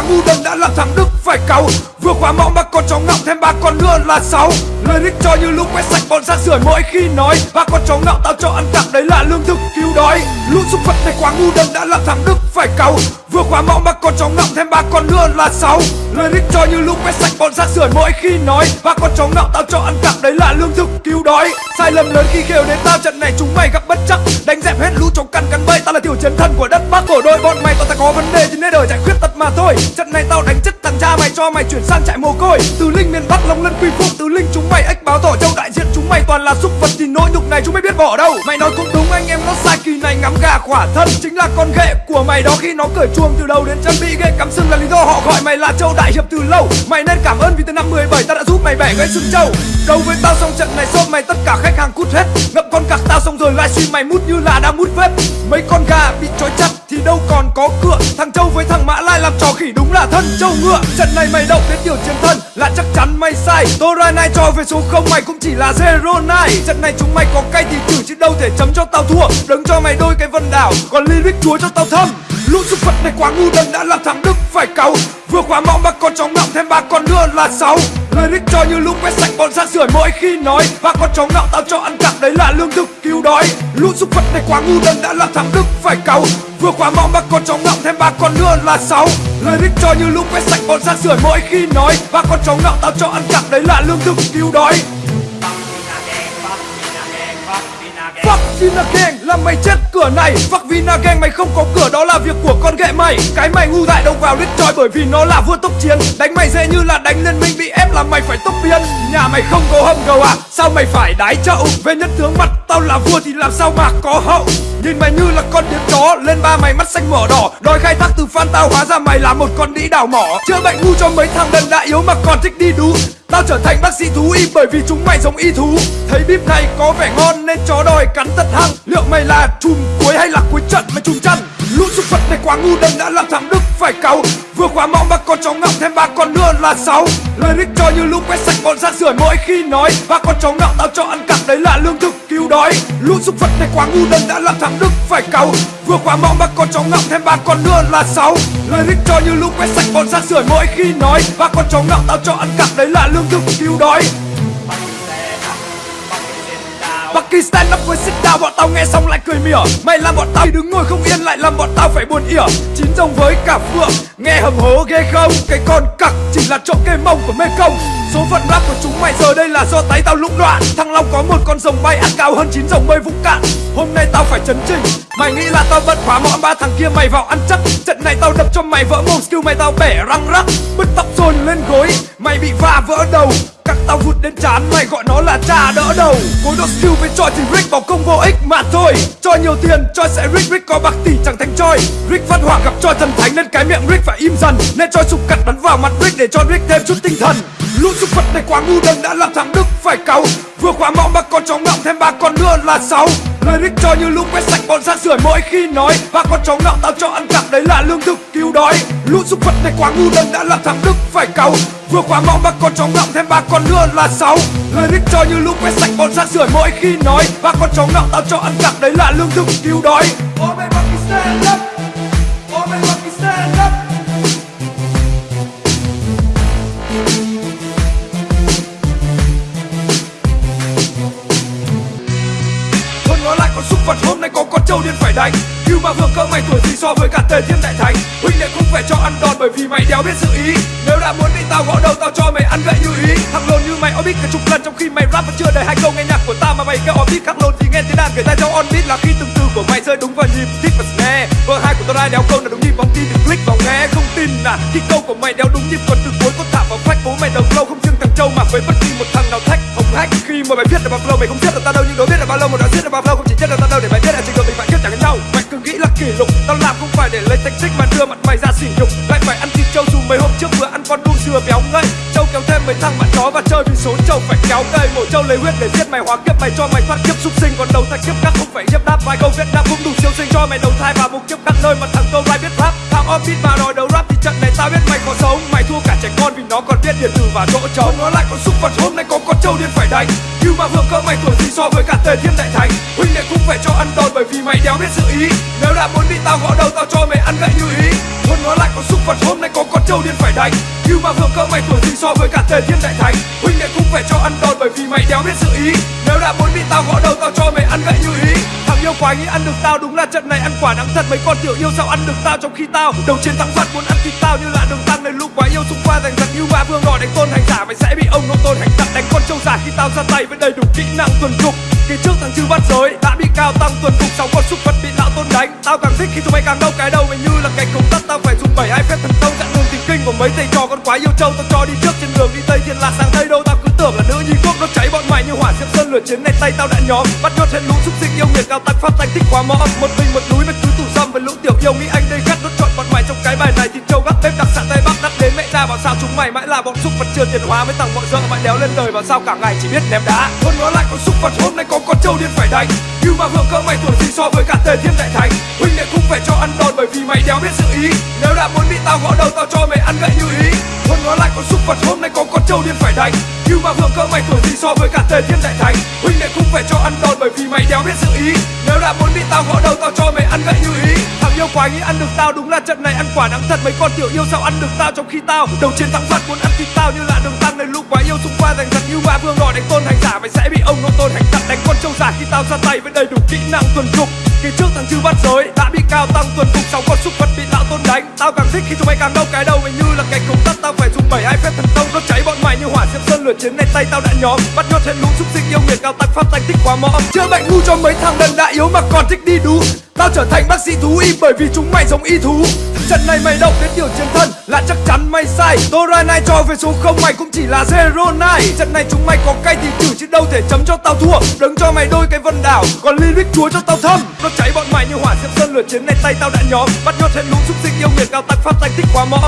quá ngu đần đã làm thằng Đức phải cáu. Vừa khóa mõm ba con chó ngọng thêm ba con nữa là sáu. Lời Lyric cho như lúc quét sạch bọn ra rưởi mỗi khi nói. Ba con chó ngọng tao cho ăn cặp đấy là lương thực, cứu đói. Lũ súc vật này quá ngu đần đã là thằng Đức, phải cáu Vừa khóa mão mà con chó ngọng thêm ba con nữa là sáu. Lyric cho như lúc quét sạch bọn ra sửa mỗi khi nói. Ba con chó ngọng tao cho ăn cặp đấy là lương thực, cứu đói. Sai lầm lớn khi kêu đến tao, trận này chúng mày gặp bất chắc. Đánh dẹp hết lũ chó cằn cắn bẫy, tao là tiểu chiến thần của đất Bắc. Của đôi, bọn mày tao ta có vấn đề thì nên đời giải quyết tật mà thôi. Trận này tao đánh chết thằng cha mày, cho mày chuyển sang trại mồ côi. Từ linh miền Bắc, long lân, quy phục từ linh chúng mày ếch báo tỏ, châu đại diện chúng mày toàn là súc vật thì nỗi nhục này chúng mày biết bỏ đâu. Mày nói cũng khỏa thân Chính là con ghệ của mày đó. Khi nó cởi chuông từ đầu đến chân bị ghệ cắm sừng là lý do họ gọi mày là châu đại hiệp từ lâu. Mày nên cảm ơn vì từ năm 17 ta đã giúp mày bẻ gãy xương châu Đấu với tao xong trận này xôm mày tất cả khách hàng cút hết. Ngậm con cặc tao xong rồi livestream mày mút như là đang mút vết. Mấy con gà bị trói chặt thì đâu còn có cửa. Thằng Châu với thằng Mã làm trò khỉ đúng là thân. Châu ngựa, Trận này mày động đến tiểu chiến thân. Là chắc chắn mày sai. Tora này cho về số không, mày cũng chỉ là zero này Trận này chúng mày có cay thì thử chứ đâu thể chấm cho tao thua. Đứng cho mày đôi cái vân đảo, còn lyric chúa cho tao thâm Lũ xúc vật này quá ngu đần, đã làm thằng Đức phải cáu Vừa quá mõm ba con chó ngọng, thêm ba con nữa là sáu. Lyric cho như lúc quét sạch bọn rác rưởi mỗi khi nói. Và con chó ngạo tao cho ăn cắp đấy là lương thực cứu đói. Lũ xúc vật này quá ngu đần đã làm thằng Đức phải cáu Vừa quá mong ba con chó ngạo thêm ba con nữa là sáu. Lyric cho như lúc quét sạch bọn rác rưởi mỗi khi nói. Và con chó ngạo tao cho ăn cắp đấy là lương thực cứu đói. Fuck Vina Gang là mày chết cửa này. Fuck Vina Gang, mày không có cửa, đó là việc của con ghệ mày. Cái mày ngu dại đâu vào đít trói bởi vì nó là vua tốc chiến. Đánh mày dễ như là đánh liên minh bị ép là mày phải tốc biến Nhà mày không có hầm cầu à Sao mày phải đái chậu? Về nhân tướng mặt tao là vua thì làm sao mà có hậu? Nhìn mày như là con điếm chó, Lên ba mày mắt xanh mở đỏ, Đòi khai thác Phan fan tao hóa ra mày là một con đĩ đảo mỏ. Chữa bệnh ngu cho mấy thằng đần đã yếu mà còn thích đi đú. Tao trở thành bác sĩ thú y bởi vì chúng mày giống y thú. Thấy bíp này có vẻ ngon nên chó đòi cắn thật hăng. Liệu mày là chùm cuối hay là cuối trận mày chùm chăn? Lũ súc vật này quá ngu, đần đã làm thằng Đức phải cáu. Vừa khóa mõm ba con chó ngọng thêm ba con nữa là sáu. Lyric cho như lũ quét sạch bọn rác rưởi mỗi khi nói. Ba con chó ngọng tao cho ăn cặn, đấy là lương thực đói. Lũ súc vật này quá ngu đần đã làm thằng Đức, phải cáu Vừa quá mõm ba con chó ngọng thêm ba con nữa là sáu. Lời thích cho như lũ quét sạch bọn rác rưởi mỗi khi nói. Ba con chó ngọng tao cho ăn cặp đấy là lương thực cứu đói. Pakistan nó với sit down Bọn tao nghe xong lại cười mỉa. Mày làm bọn tao đứng ngồi không yên Lại làm bọn tao phải buồn ỉa. Chín rồng với cả phượng, Nghe hầm hố ghê không? Cái con cặc chỉ là trộm kê mông của mê công. Số phận rap của chúng mày giờ đây là do tay tao lũng đoạn. Thằng Long có một con rồng bay ăn cao hơn chín rồng bơi vũng cạn. Hôm nay tao phải chấn trình Mày nghĩ là tao vẫn khóa mõm ba thằng kia mày vào ăn chắc. Trận này tao đập cho mày vỡ mồm skill mày tao bẻ răng rắc. Bứt tóc dồn lên gối, Mày bị va vỡ đầu đến chán, mày gọi nó là cha đỡ đầu. Cối độ skill với choi thì Rick bỏ công vô ích mà thôi. Cho nhiều tiền, choi sẽ Rick Rick có bạc tỷ chẳng thành choi. Rick phát hỏa gặp choi thần thánh nên cái miệng Rick phải im dần. Nên Choi sụp cặt bắn vào mặt Rick để cho Rick thêm chút tinh thần. Lũ súc vật này quá ngu đần đã làm thằng Đức phải cáu. Vừa khóa mõm ba con chó ngọng thêm ba con nữa là sáu. Lời Rick cho như lũ quét sạch bọn rác rưởi mỗi khi nói. Ba con chó ngọng tao cho ăn cặp đấy là lương thực đói Lũ súc vật này quá ngu đần đã làm thằng Đức phải cáu Vừa quá mong ba con chó ngọng thêm ba con nữa là sáu. Lời đích cho như lũ quét sạch bọn rác rưởi mỗi khi nói, Ba con chó ngọng tao cho ăn cặp đấy là lương thực cứu đói. Ôi mày stand up stand up Thôi nói lại con súc vật hôm nay có con trâu điên phải đánh. Cứu mà vừa cỡ mày tuổi gì so với cả tề thiên đại mày đéo biết sự ý. Nếu đã muốn đi tao gõ đầu, tao cho mày ăn gậy như ý. Thằng lồn như mày, orbit cả chục lần, trong khi mày rap vẫn chưa đầy hai câu nghe nhạc của tao mà mày kêu orbit khắc lồn thì nghe tiếng đàn người ta cho on beat là khi từng từ của mày rơi đúng vào nhịp thích và snare Vợ hai của tao đai đéo câu là đúng nhịp bóng tin thì click vào nghe. Không tin à Khi câu của mày đéo đúng nhịp còn từ cuối có thả vào phách. Bố mày đầu lâu không riêng thằng châu mà với bất kỳ một thằng nào thách. Hồng hách, khi mà mày biết là bao flow mày không biết là tao đâu, nhưng đâu biết là bao lâu mà đã biết là bao flow không chỉ chết là tao đâu để mày biết là trình độ mình phải chết chẳng nhau. mày kỷ lục. Tao làm không phải để lấy thành tích mà đưa mặt mày ra sỉ nhục. Lại phải ăn thịt trâu dù mấy hôm trước vừa ăn con đuông dừa béo ngậy. Trâu kéo thêm mấy thằng bạn chó và chơi vì số trâu phải kéo cây. Mổ trâu lấy huyết để giết mày, hóa kiếp mày cho mày thoát kiếp súc sinh. Còn đầu thai kiếp các không phải hiếp đáp vài câu viết đáp cũng đủ siêu sinh. Cho mày đầu thai và mục điện tử và chỗ trống. Nó lại có súc vật, hôm nay có con trâu điên phải đánh. Nhưng mà vừa cỡ mày tuổi gì so với cả tề thiên đại thánh huynh đệ cũng phải cho ăn đòn bởi vì mày đéo biết sự ý. Nếu đã muốn đi tao gõ đầu, tao cho mày ăn gậy như ý. Hôm nói lại có súc vật, hôm nay có con trâu điên phải đánh. Nhưng mà vương cỡ mày tuổi gì so với cả tề thiên đại thánh Huynh đệ cũng phải cho ăn đòn bởi vì mày đéo biết sự ý. Nếu đã muốn bị tao gõ đầu, tao cho mày ăn gậy như ý. Thằng yêu quái nghĩ ăn được tao đúng là trận này ăn quả đắng thật. Mấy con tiểu yêu sao ăn được tao trong khi tao Đầu chiến thắng phật muốn ăn thịt tao như là đường tăng này giành giật như ba vương gọi đánh tôn hành giả, Mày sẽ bị ông nô tôn hành tặng đánh con trâu giả khi tao ra tay với đầy đủ kỹ năng tuần trục Kỳ trước thằng chư bắt giới đã bị cao tăng tuần phục sáu con súc vật bị lão tôn đánh. Tao càng thích khi chúng mày càng đau cái đầu mày như là cành không tắt, Tao phải dùng bảy hai phép thần thông chặn đường tình kinh của mấy thầy trò con quái yêu châu. Tao cho đi trước trên đường, đi tây thiên lạc sang tây đâu, Tao cứ tưởng là nữ nhi quốc nó cháy bọn mày như hỏa diễm sơn lửa chiến này. Tay tao đã nhóm, bắt nhốt hết lũ xúc sinh yêu nghiệt cao tăng pháp tánh thích quá mõ một mình một núi mà cứ tủ dâm với lũ tiểu yêu, nghĩ anh đây gắt đốt chọn bọn mày trong cái bài này thì châu gắt bếp đặc sản tây ra bảo sao chúng mày mãi là bọn xúc vật chưa tiền hóa với thằng mọi dợ mày đéo lên đời và sao cả ngày chỉ biết ném đá. Hơn nói lại con xúc vật, hôm nay có con trâu điên phải đánh. Như mà hưởng cơ mày tuổi gì so với cả tề thiên đại thánh. Huynh đệ cũng phải cho ăn đòn bởi vì mày đéo biết sự ý. Nếu đã muốn bị tao gõ đầu, tao cho mày ăn gậy như ý. Hơn nói lại con xúc vật, hôm nay có con trâu điên phải đánh. Như mà hưởng cơ mày tuổi gì so với cả tề thiên đại thánh. Huynh đệ cũng phải quái nghĩ ăn được tao, đúng là trận này ăn quả đắng thật. Mấy con tiểu yêu sao ăn được tao trong khi tao đầu chiến thắng phật muốn ăn thịt tao như là đường tăng này lũ quái yêu xung qua giành giật như ba vương đỏ đánh tôn hành giả mày sẽ bị ông nô tôn hành tặng. Đánh con trâu giả khi tao ra tay với đầy đủ kỹ năng tuần trục kỳ trước thằng chư bắt giới, đã bị cao tăng tuần phục sáu con súc vật bị lão tôn đánh. Tao càng thích khi chúng mày càng đau cái đầu mày như là cành cống tắt tao phải dùng bảy hai phép thần tông đốt cháy diệm sơn lửa chiến này tay tao đã nhóm bắt nhốt hết lũ, xúc sinh yêu nghiệt, cao tăng pháp danh thích quá mõm chữa bệnh ngu cho mấy thằng đần đã yếu mà còn thích đi đú tao trở thành bác sĩ thú y bởi vì chúng mày giống y thú. Trận này mày động đến điều chiến thân, là chắc chắn mày sai. Dora này cho về số không, mày cũng chỉ là zero nine. Trận này chúng mày có cay thì thử chứ đâu thể chấm cho tao thua. Đứng cho mày đôi cái vân đảo, còn lyric chúa cho tao thâm. Nó cháy bọn mày như hỏa diệm sơn lửa chiến này tay tao đã nhóm bắt nhốt hết lũ, xúc sinh yêu nghiệt, cao tăng pháp danh thích quá mõm